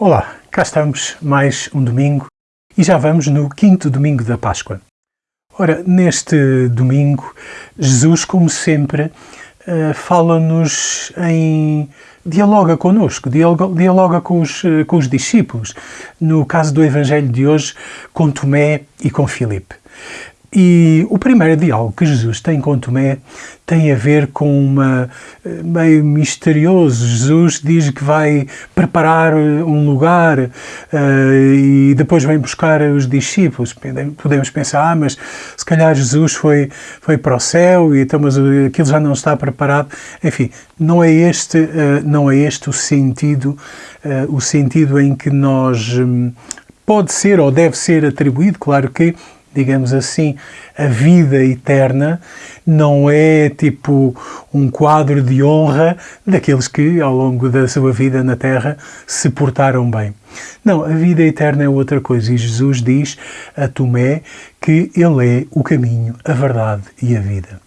Olá, cá estamos mais um domingo e já vamos no quinto domingo da Páscoa. Ora, neste domingo, Jesus, como sempre, eh, fala-nos em. dialoga connosco, dialoga com os, eh, com os discípulos. No caso do Evangelho de hoje, com Tomé e com Filipe. E o primeiro diálogo que Jesus tem com Tomé tem a ver com uma eh, meio misterioso. Jesus diz que vai preparar eh, um lugar uh, e depois vem buscar os discípulos. Podemos pensar, ah, mas se calhar Jesus foi, foi para o céu e então mas aquilo já não está preparado. Enfim, não é este, uh, não é este o sentido, uh, o sentido em que nós um, pode ser ou deve ser atribuído, claro que digamos assim, a vida eterna não é tipo um quadro de honra daqueles que ao longo da sua vida na Terra se portaram bem. Não, a vida eterna é outra coisa e Jesus diz a Tomé que Ele é o caminho, a verdade e a vida.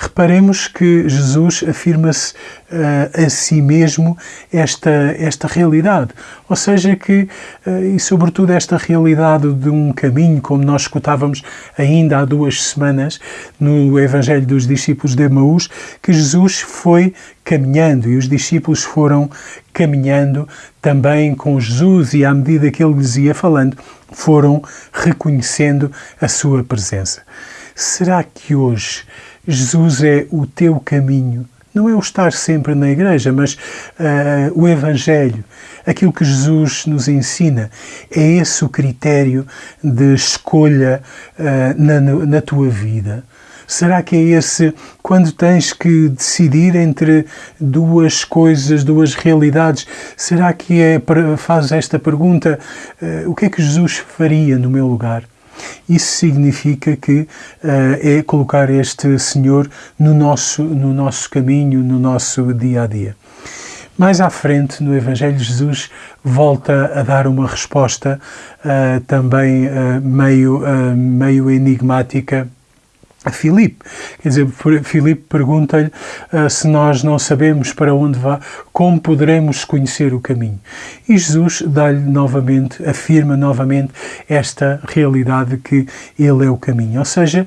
Reparemos que Jesus afirma-se uh, a si mesmo esta, esta realidade, ou seja, que, uh, e sobretudo esta realidade de um caminho, como nós escutávamos ainda há duas semanas no Evangelho dos discípulos de Emaús, que Jesus foi caminhando e os discípulos foram caminhando também com Jesus e à medida que ele lhes ia falando, foram reconhecendo a sua presença. Será que hoje Jesus é o teu caminho? Não é o estar sempre na igreja, mas uh, o Evangelho, aquilo que Jesus nos ensina, é esse o critério de escolha uh, na, na tua vida. Será que é esse quando tens que decidir entre duas coisas, duas realidades? Será que é faz esta pergunta: uh, o que é que Jesus faria no meu lugar? Isso significa que uh, é colocar este Senhor no nosso, no nosso caminho, no nosso dia a dia. Mais à frente, no Evangelho, Jesus volta a dar uma resposta uh, também uh, meio, meio enigmática Filipe. Quer dizer, Filipe pergunta-lhe uh, se nós não sabemos para onde vá, como poderemos conhecer o caminho. E Jesus dá-lhe novamente, afirma novamente esta realidade que Ele é o caminho. Ou seja,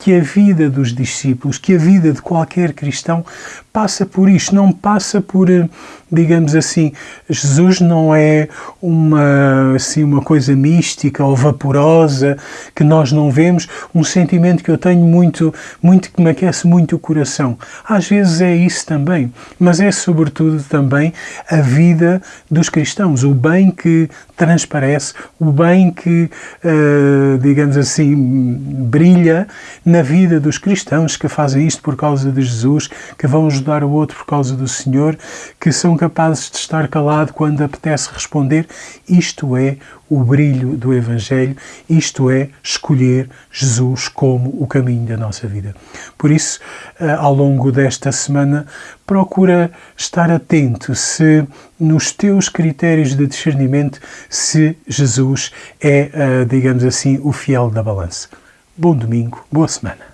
que a vida dos discípulos, que a vida de qualquer cristão passa por isto, não passa por, eh, digamos assim, Jesus não é uma, assim, uma coisa mística ou vaporosa que nós não vemos, um sentimento que eu tenho muito, muito que me aquece muito o coração. Às vezes é isso também, mas é sobretudo também a vida dos cristãos, o bem que transparece, o bem que, uh, digamos assim, brilha na vida dos cristãos que fazem isto por causa de Jesus, que vão ajudar o outro por causa do Senhor, que são capazes de estar calado quando apetece responder. Isto é o brilho do Evangelho, isto é escolher Jesus como o caminho da nossa vida. Por isso, eh, ao longo desta semana, procura estar atento se nos teus critérios de discernimento se Jesus é, eh, digamos assim, o fiel da balança. Bom domingo, boa semana.